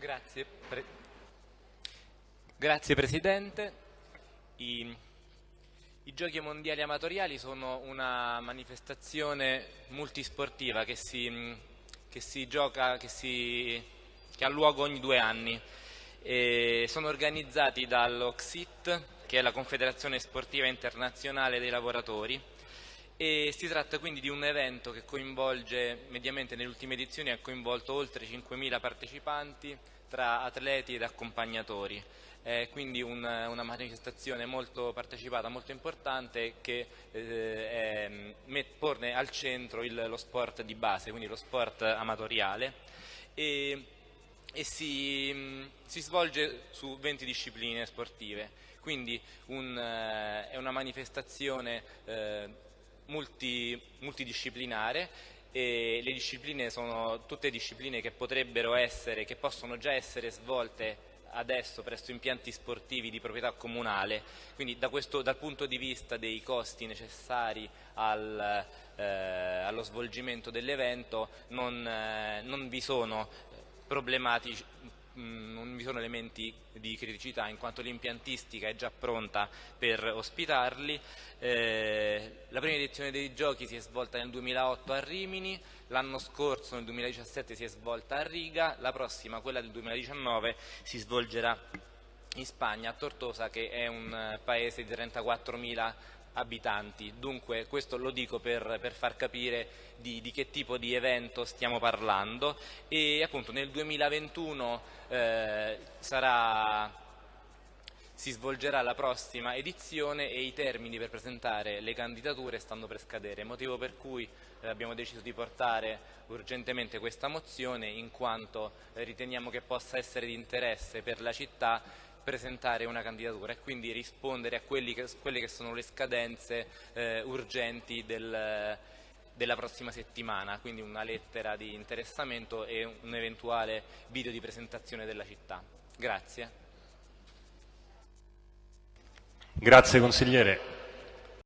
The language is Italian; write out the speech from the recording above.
Grazie, Pre Grazie Presidente. I, I, Giochi Mondiali Amatoriali sono una manifestazione multisportiva che si, che si gioca, che, si, che, ha luogo ogni due anni. E sono organizzati dall'OXIT, che è la Confederazione Sportiva Internazionale dei Lavoratori, e si tratta quindi di un evento che coinvolge, mediamente nelle ultime edizioni ha coinvolto oltre 5.000 partecipanti tra atleti ed accompagnatori. È quindi un, una manifestazione molto partecipata, molto importante che eh, è, pone al centro il, lo sport di base, quindi lo sport amatoriale e, e si, si, svolge su 20 discipline sportive, quindi un, eh, è una manifestazione eh, multi, multidisciplinare e le discipline sono tutte discipline che potrebbero essere, che possono già essere svolte adesso presso impianti sportivi di proprietà comunale, quindi da questo, dal punto di vista dei costi necessari al, eh, allo svolgimento dell'evento non, eh, non vi sono problematici Mm, non vi sono elementi di criticità in quanto l'impiantistica è già pronta per ospitarli. Eh, la prima edizione dei giochi si è svolta nel 2008 a Rimini, l'anno scorso nel 2017 si è svolta a Riga, la prossima, quella del 2019, si svolgerà in Spagna, a Tortosa che è un paese di 34.000 abitanti, dunque questo lo dico per, per far capire di, di, che tipo di evento stiamo parlando. E appunto nel 2021 eh, sarà, si svolgerà la prossima edizione e i termini per presentare le candidature stanno per scadere, motivo per cui eh, abbiamo deciso di portare urgentemente questa mozione in quanto riteniamo che possa essere di interesse per la città presentare una candidatura e quindi rispondere a che, quelle che sono le scadenze eh, urgenti del, della prossima settimana, quindi una lettera di interessamento e un eventuale video di presentazione della città. Grazie. Grazie consigliere.